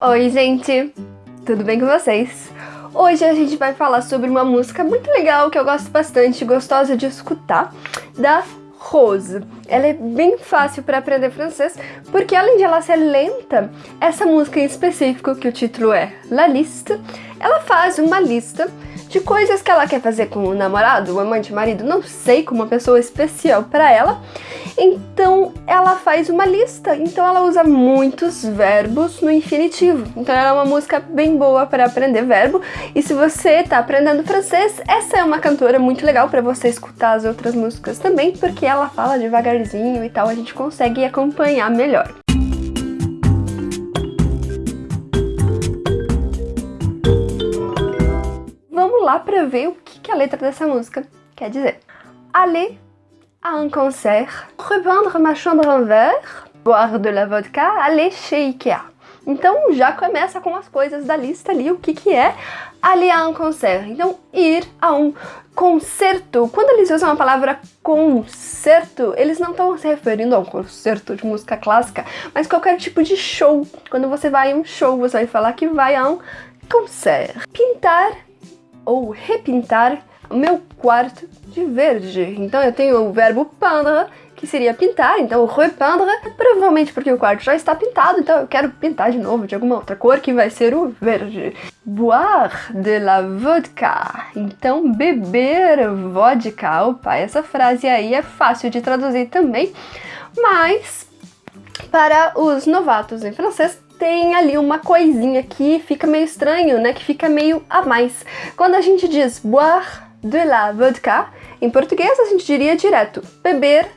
Oi, gente! Tudo bem com vocês? Hoje a gente vai falar sobre uma música muito legal que eu gosto bastante, gostosa de escutar, da Rose. Ela é bem fácil para aprender francês, porque além de ela ser lenta, essa música em específico, que o título é La Liste, ela faz uma lista de coisas que ela quer fazer com o namorado, o amante, o marido, não sei, com uma pessoa especial para ela. Então ela faz uma lista, então ela usa muitos verbos no infinitivo. Então ela é uma música bem boa para aprender verbo. E se você está aprendendo francês, essa é uma cantora muito legal para você escutar as outras músicas também, porque ela fala devagarzinho e tal, a gente consegue acompanhar melhor. Lá para ver o que, que a letra dessa música quer dizer. Aller à un concert, repeindre ma chambre en verre, boire de la vodka, aller chez Ikea. Então já começa com as coisas da lista ali, o que que é aller à un concert. Então ir a um concerto. Quando eles usam a palavra concerto, eles não estão se referindo a um concerto de música clássica, mas qualquer tipo de show. Quando você vai a um show, você vai falar que vai a um concert. Pintar ou repintar meu quarto de verde. Então eu tenho o verbo peindre, que seria pintar, então repeindre, provavelmente porque o quarto já está pintado, então eu quero pintar de novo de alguma outra cor, que vai ser o verde. Boire de la vodka, então beber vodka. Opa, essa frase aí é fácil de traduzir também, mas para os novatos em francês tem ali uma coisinha que fica meio estranho, né? Que fica meio a mais. Quando a gente diz boire de la vodka, em português a gente diria direto beber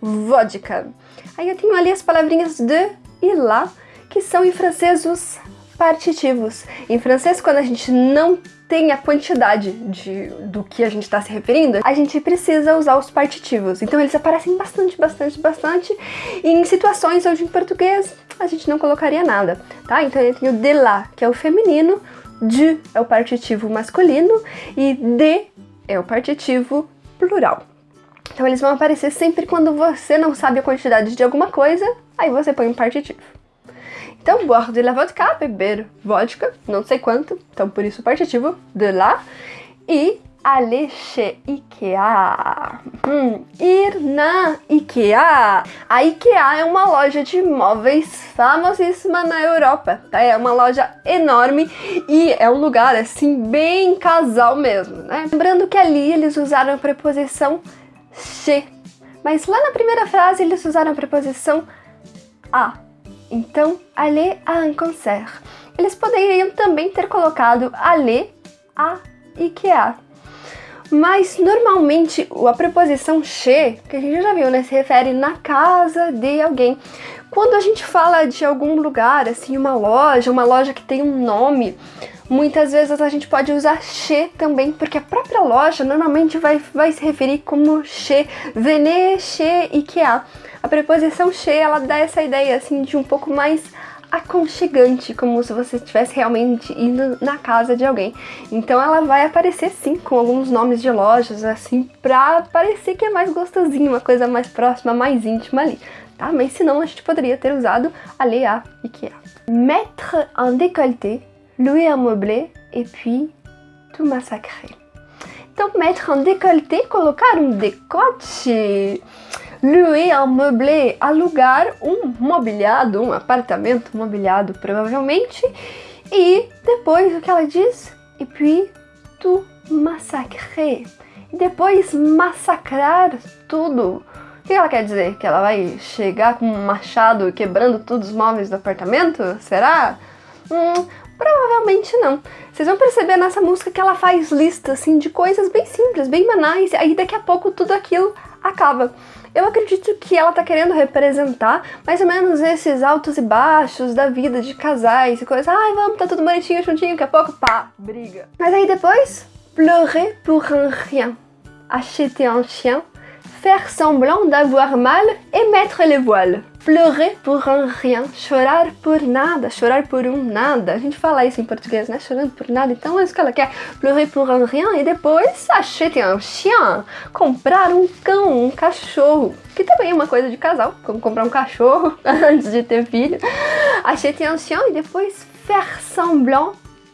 vodka. Aí eu tenho ali as palavrinhas de e la, que são em francês os partitivos. Em francês, quando a gente não tem a quantidade de, do que a gente está se referindo, a gente precisa usar os partitivos. Então eles aparecem bastante, bastante, bastante em situações onde em português a gente não colocaria nada, tá? Então eu tenho de lá, que é o feminino, de é o partitivo masculino e de é o partitivo plural. Então eles vão aparecer sempre quando você não sabe a quantidade de alguma coisa, aí você põe um partitivo. Então, boire de la vodka, beber vodka, não sei quanto, então por isso o partitivo de lá. E aller chez IKEA. Hum, ir na IKEA. A IKEA é uma loja de móveis famosíssima na Europa, tá? É uma loja enorme e é um lugar, assim, bem casal mesmo, né? Lembrando que ali eles usaram a preposição chez, mas lá na primeira frase eles usaram a preposição a. Então, aller à un concert. Eles poderiam também ter colocado aller à IKEA, mas normalmente a preposição che, que a gente já viu, né, se refere na casa de alguém. Quando a gente fala de algum lugar, assim, uma loja, uma loja que tem um nome, muitas vezes a gente pode usar che também, porque a própria loja normalmente vai, vai se referir como che, venez chez Ikea. A preposição che, ela dá essa ideia, assim, de um pouco mais aconchegante, como se você estivesse realmente indo na casa de alguém. Então ela vai aparecer sim com alguns nomes de lojas, assim, pra parecer que é mais gostosinho, uma coisa mais próxima, mais íntima ali, tá? Mas senão a gente poderia ter usado a IKEA. Mettre un décolleté, louer un meublé et puis tout massacrer. Então, mettre un décolleté, colocar um decote louer un meublé, alugar um mobiliado, um apartamento mobiliado provavelmente. E depois o que ela diz? E puis tu massacrer. E depois massacrar tudo. O que ela quer dizer? Que ela vai chegar com um machado quebrando todos os móveis do apartamento? Será? Hum, provavelmente não. Vocês vão perceber nessa música que ela faz lista assim de coisas bem simples, bem banais, aí daqui a pouco tudo aquilo acaba. Eu acredito que ela tá querendo representar mais ou menos esses altos e baixos da vida de casais e coisas. Ai, vamos, tá tudo bonitinho, juntinho, daqui a pouco, pá, briga. Mas aí depois, pleurer pour un rien, acheter un chien, faire semblant d'avoir mal et mettre les voiles. Pleurer pour un rien, chorar por nada, chorar por um nada. A gente fala isso em português, né? Chorando por nada. Então é isso que ela quer. Pleurer pour un rien e depois acheter un chien, comprar um cão, um cachorro. Que também é uma coisa de casal, como comprar um cachorro antes de ter filho. Acheter un chien e depois faire semblant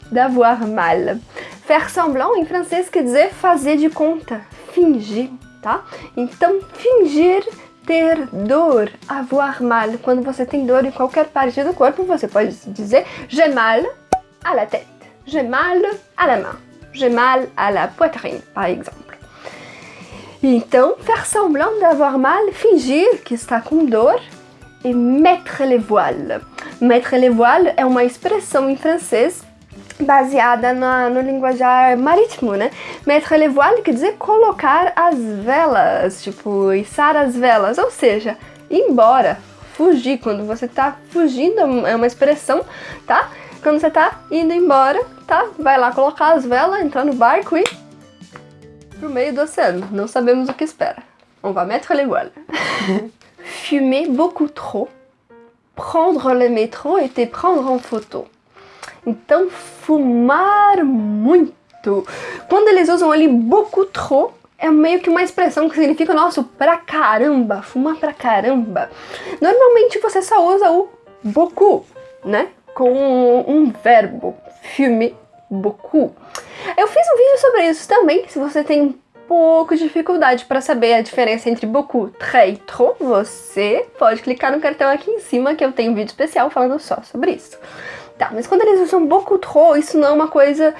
d'avoir mal. Faire semblant em francês quer dizer fazer de conta, fingir, tá? Então, fingir ter dor, avoir mal. Quando você tem dor em qualquer parte do corpo, você pode dizer j'ai mal à la tête, j'ai mal à la main, j'ai mal à la poitrine, par exemple. Então, faire semblant d'avoir mal, fingir que está com dor e mettre les voiles. Mettre les voiles é uma expressão em francês baseada na, no linguajar marítimo, né? Mettre les voiles quer dizer colocar as velas, tipo, içar as velas, ou seja, embora, fugir. Quando você tá fugindo, é uma expressão, tá? Quando você tá indo embora, tá? Vai lá colocar as velas, entrar no barco e pro meio do oceano. Não sabemos o que espera. On va mettre les voiles. Fumer beaucoup trop, prendre le métro te prendre en photo. Então, fumar muito. Quando eles usam ali beaucoup trop, é meio que uma expressão que significa, nossa, pra caramba, fumar pra caramba. Normalmente você só usa o beaucoup, né? Com um verbo, fumer beaucoup. Eu fiz um vídeo sobre isso também, se você tem pouco de dificuldade para saber a diferença entre beaucoup, très e trop, você pode clicar no cartão aqui em cima que eu tenho um vídeo especial falando só sobre isso. Tá, mas quando eles usam beaucoup trop, isso não é uma coisa,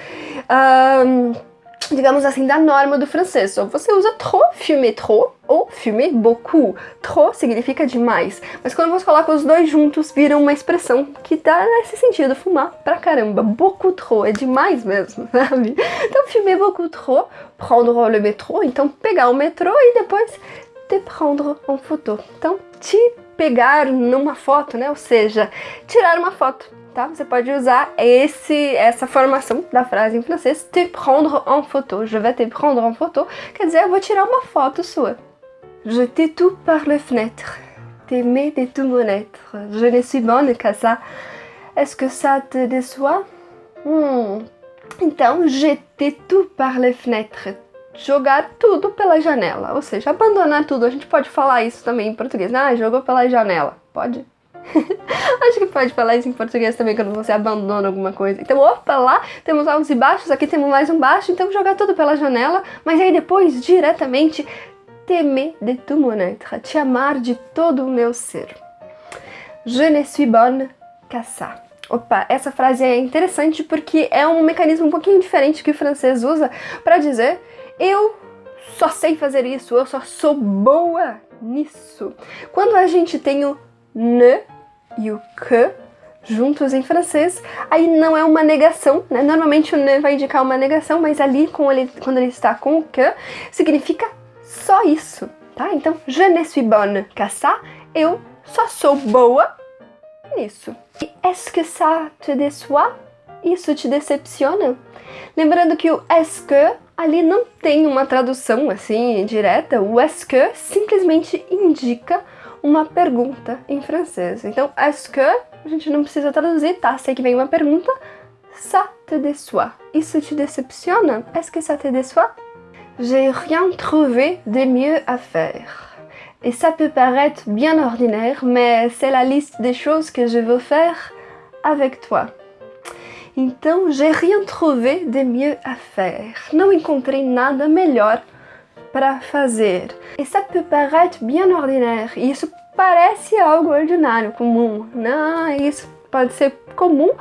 digamos assim, da norma do francês. Ou você usa trop, fumer trop, ou fumer beaucoup. Trop significa demais. Mas quando você coloca os dois juntos, viram uma expressão que dá nesse sentido, fumar pra caramba. Beaucoup trop, é demais mesmo, sabe? Então, fumer beaucoup trop, prendre le métro, então pegar o metrô e depois te prendre en photo. Então, te pegar numa foto, né? Ou seja, tirar uma foto tá? Você pode usar esse, essa formação da frase em francês, te prendre en photo. Je vais te prendre en photo, quer dizer, eu vou tirar uma foto sua. Je t'ai tout par les fenêtres, t'aimais de tout mon être. Je ne suis bonne qu'à ça. Est-ce que ça te déçoit? Hum. Então, jeter tout par les fenêtres. Jogar tudo pela janela, ou seja, abandonar tudo. A gente pode falar isso também em português. Ah, jogou pela janela. Pode? Acho que pode falar isso em português também quando você abandona alguma coisa. Então, opa, lá temos altos e baixos, aqui temos mais um baixo, então jogar tudo pela janela, mas aí depois, diretamente, temer de tout mon être, te amar de todo o meu ser. Je ne suis bonne qu'à ça. Opa, essa frase é interessante porque é um mecanismo um pouquinho diferente que o francês usa para dizer eu só sei fazer isso, eu só sou boa nisso. Quando a gente tem o ne e o que juntos em francês, aí não é uma negação, né? Normalmente o ne vai indicar uma negação, mas ali ele, quando ele está com o que, significa só isso, tá? Então, je ne suis bonne qu'à ça, eu só sou boa nisso. E est-ce que ça te déçoit? Isso te decepciona? Lembrando que o est-ce que ali não tem uma tradução assim direta, o est-ce que simplesmente indica uma pergunta em francês. Então, est-ce que, a gente não precisa traduzir, tá? Sei que vem uma pergunta. Ça te déçoit. Isso te decepciona? Est-ce que ça te déçoit? J'ai rien trouvé de mieux à faire. Et ça peut paraître bien ordinaire, mais c'est la liste des choses que je veux faire avec toi. Então, j'ai rien trouvé de mieux à faire. Não encontrei nada melhor para fazer. E ça peut paraître bien ordinaire. Isso parece algo ordinário, comum. Não, isso pode ser comum,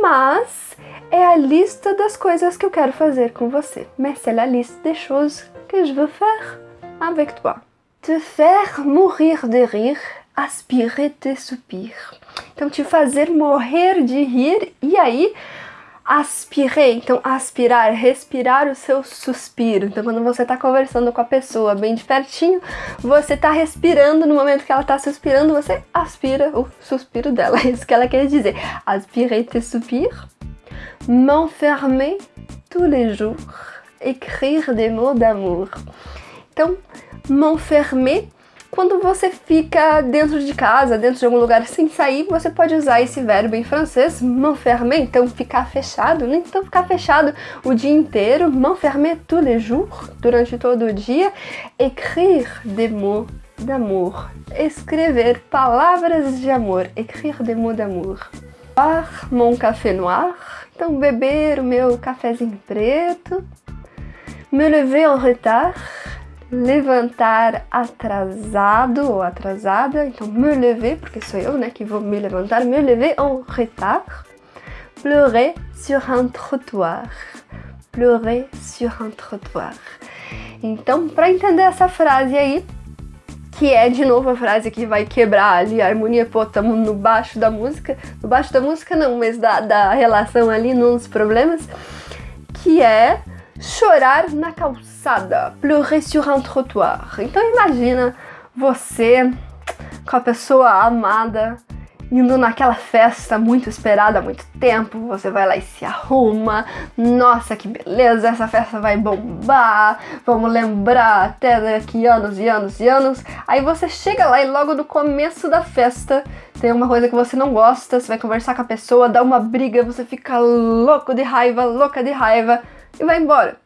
mas é a lista das coisas que eu quero fazer com você. Mais c'est la liste des choses que je veux faire avec toi. Te faire mourir de rire, aspirer tes soupirs. Então, te fazer morrer de rir e aí aspirei, então aspirar, respirar o seu suspiro. Então quando você está conversando com a pessoa bem de pertinho, você está respirando no momento que ela está suspirando, você aspira o suspiro dela. É isso que ela quer dizer. Aspirer tes soupirs, m'enfermer tous les jours, écrire des mots d'amour. Então, m'enfermer quando você fica dentro de casa, dentro de algum lugar sem sair, você pode usar esse verbo em francês, m'enfermer, então ficar fechado, né? Então ficar fechado o dia inteiro, m'enfermer tous les jours, durante todo o dia, écrire des mots d'amour, escrever palavras de amor, écrire des mots d'amour. Boire mon café noir. Então, beber o meu cafezinho preto. Me lever en retard. Levantar atrasado ou atrasada. Então, me lever, porque sou eu, né, que vou me levantar. Me lever en retard. Pleurer sur un trottoir. Pleurer sur un trottoir. Então, para entender essa frase aí, que é de novo a frase que vai quebrar ali a harmonia, pô, tamo no baixo da música, no baixo da música não, mas da, da relação ali, nos problemas, que é chorar na calçada, pleurer sur un trottoir. Então imagina você com a pessoa amada indo naquela festa muito esperada há muito tempo, você vai lá e se arruma, nossa que beleza, essa festa vai bombar, vamos lembrar até daqui anos e anos e anos. Aí você chega lá e logo no começo da festa tem uma coisa que você não gosta, você vai conversar com a pessoa, dá uma briga, você fica louco de raiva, louca de raiva e vai embora.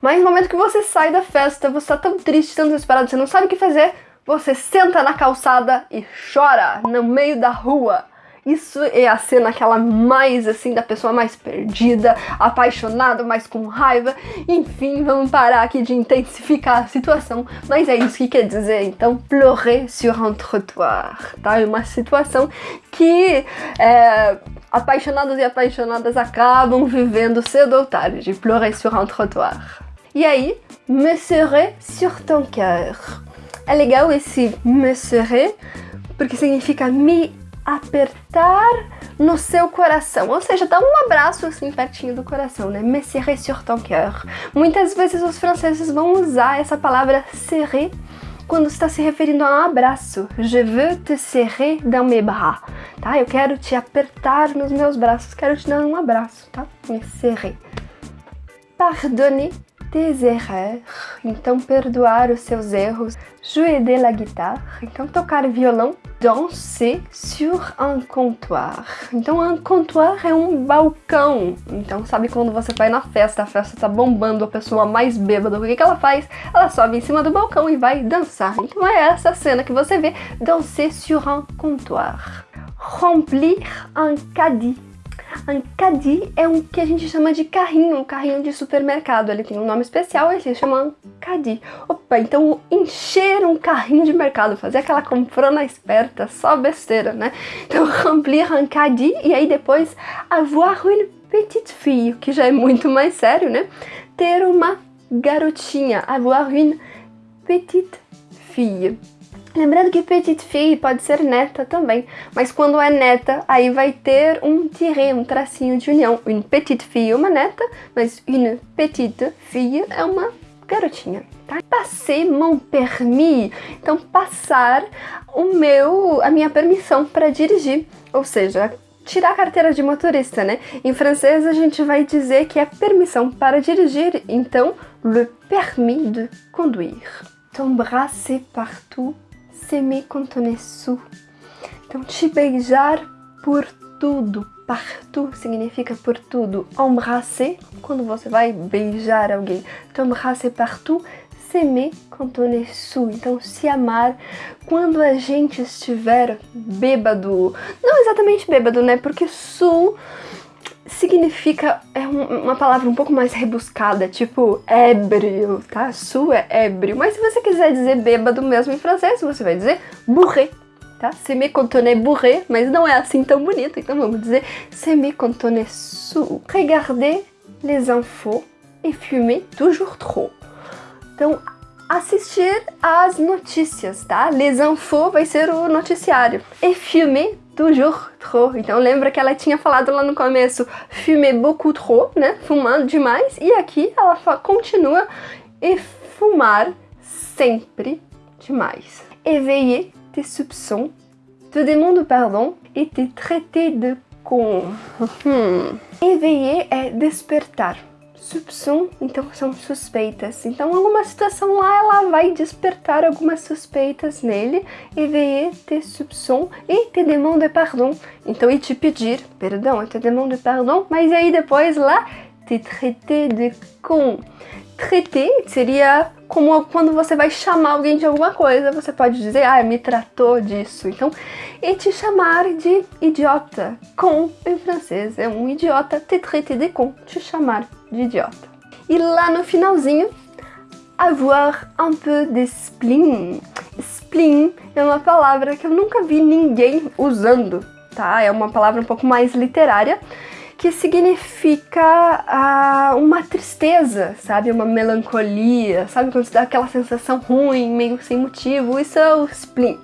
Mas no momento que você sai da festa, você tá tão triste, tão desesperado, você não sabe o que fazer, você senta na calçada e chora no meio da rua. Isso é a cena aquela mais assim da pessoa mais perdida, apaixonada, mais com raiva. Enfim, vamos parar aqui de intensificar a situação, mas é isso que quer dizer então pleurer sur un trottoir, tá? É uma situação que é, apaixonados e apaixonadas acabam vivendo cedo ou tarde, pleurer sur un trottoir. E aí, me serrer sur ton cœur. É legal esse me serrer, porque significa me apertar no seu coração, ou seja, dá um abraço assim pertinho do coração, né? Me serrer sur ton cœur. Muitas vezes os franceses vão usar essa palavra serrer quando está se referindo a um abraço. Je veux te serrer dans mes bras, tá? Eu quero te apertar nos meus braços, quero te dar um abraço, tá? Me serrer. Pardonner erreurs, então perdoar os seus erros, jouer de la guitare, então tocar violão, danser sur un comptoir. Então un comptoir é um balcão. Então sabe quando você vai na festa, a festa tá bombando, a pessoa mais bêbada, o que, que ela faz? Ela sobe em cima do balcão e vai dançar. Então é essa cena que você vê, danser sur un comptoir. Remplir un caddie caddie é um que a gente chama de carrinho, um carrinho de supermercado. Ele tem um nome especial e se chama caddie. Opa, então encher um carrinho de mercado, fazer aquela comprona esperta, só besteira, né? Então remplir un caddie e aí depois avoir une petite fille, que já é muito mais sério, né? Ter uma garotinha, avoir une petite fille. Lembrando que petite fille pode ser neta também, mas quando é neta, aí vai ter um tiré, um tracinho de união. Une petite fille é uma neta, mas une petite fille é uma garotinha, tá? Mon permis, então passar o meu, a minha permissão para dirigir, ou seja, tirar a carteira de motorista, né? Em francês a gente vai dizer que é permissão para dirigir, então le permis de conduire. T'embrasser partout est sous. Então, te beijar por tudo. Partout significa por tudo. Embrasser, quando você vai beijar alguém. T'embrasser partout, s'aimer quand. Então, se amar quando a gente estiver bêbado. Não exatamente bêbado, né? Porque sul significa, é um, uma palavra um pouco mais rebuscada, tipo ébrio, tá? Su é ébrio, mas se você quiser dizer bêbado mesmo em francês, você vai dizer bourré, tá? Se me bourré, mas não é assim tão bonito, então vamos dizer se me sous. Regarder les infos et fumer toujours trop. Então, assistir às notícias, tá? Les infos vai ser o noticiário. E fumer toujours trop. Então lembra que ela tinha falado lá no começo fumer beaucoup trop, né? Fumando demais. E aqui ela continua e fumar sempre demais. Éveiller tes soupçons, te demander pardon et te traiter de con. Hum. Éveiller é despertar soupçon, então são suspeitas. Então alguma situação lá ela vai despertar algumas suspeitas nele, éveiller tes soupçons e te demande pardon. Então e te pedir perdão, e te demande pardon, mas aí depois lá te traiter de con. Traiter seria como quando você vai chamar alguém de alguma coisa, você pode dizer, ah, me tratou disso. Então, e te chamar de idiota. Com, em francês, é um idiota, te traiter de con, te chamar de idiota. E lá no finalzinho, avoir un peu de spleen. Spleen é uma palavra que eu nunca vi ninguém usando, tá? É uma palavra um pouco mais literária, que significa ah, uma tristeza, sabe? Uma melancolia, sabe? Quando você dá aquela sensação ruim, meio sem motivo, isso é o spleen.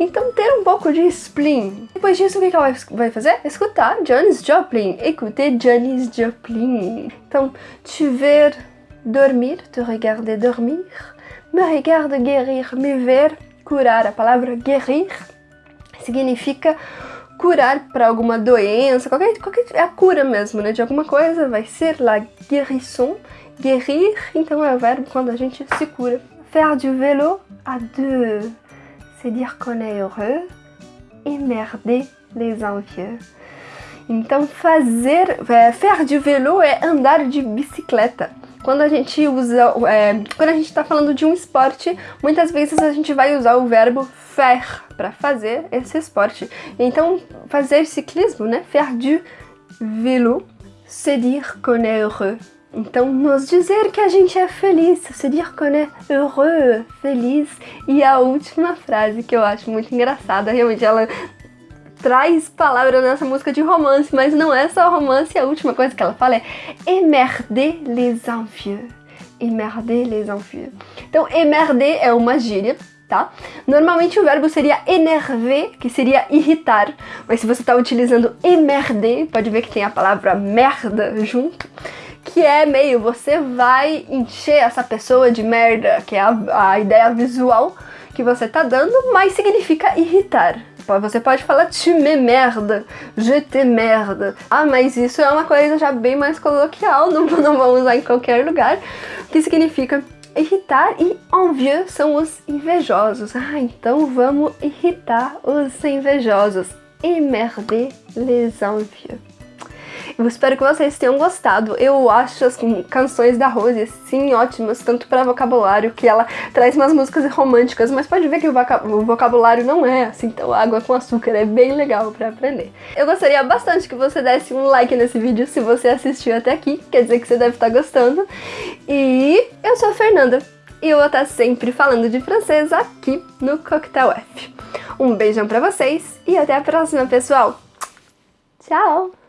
Então ter um pouco de spleen. Depois disso, o que ela vai fazer? Escutar Janis Joplin. Écouter Janis Joplin. Então, te ver dormir, te regarder dormir, me regarde guérir, me ver curar. A palavra guérir significa curar para alguma doença, qualquer, qualquer é a cura mesmo, né, de alguma coisa, vai ser la guérison, guérir, então é o verbo quando a gente se cura. Faire du vélo à deux, c'est dire qu'on est heureux, emmerder les envieux. Então fazer, é, faire du vélo é andar de bicicleta. Quando a gente usa, é, quando a gente está falando de um esporte, muitas vezes a gente vai usar o verbo faire para fazer esse esporte. Então, fazer ciclismo, né? Faire du vélo, se dire qu'on est heureux. Então, nos dizer que a gente é feliz, se dire qu'on est heureux, feliz. E a última frase que eu acho muito engraçada, realmente ela traz palavra nessa música de romance, mas não é só romance, a última coisa que ela fala é emmerder les envieux. Emmerder les envieux. Então, emmerder é uma gíria, tá? Normalmente o verbo seria énerver, que seria irritar, mas se você está utilizando emmerder, pode ver que tem a palavra merda junto, que é meio você vai encher essa pessoa de merda, que é a, a ideia visual que você tá dando, mas significa irritar. Você pode falar tu me merda, te merda. Ah, mas isso é uma coisa já bem mais coloquial, não, não vamos usar em qualquer lugar, que significa irritar e envieux são os invejosos. Ah, então vamos irritar os invejosos. Emmerder les envieux. Eu espero que vocês tenham gostado. Eu acho as canções da Rose, sim, ótimas, tanto para vocabulário, que ela traz umas músicas românticas, mas pode ver que o vocabulário não é assim tão água com açúcar, é bem legal para aprender. Eu gostaria bastante que você desse um like nesse vídeo se você assistiu até aqui, quer dizer que você deve estar gostando. E eu sou a Fernanda, e eu vou estar sempre falando de francês aqui no Coquetel F. Um beijão pra vocês e até a próxima, pessoal! Tchau!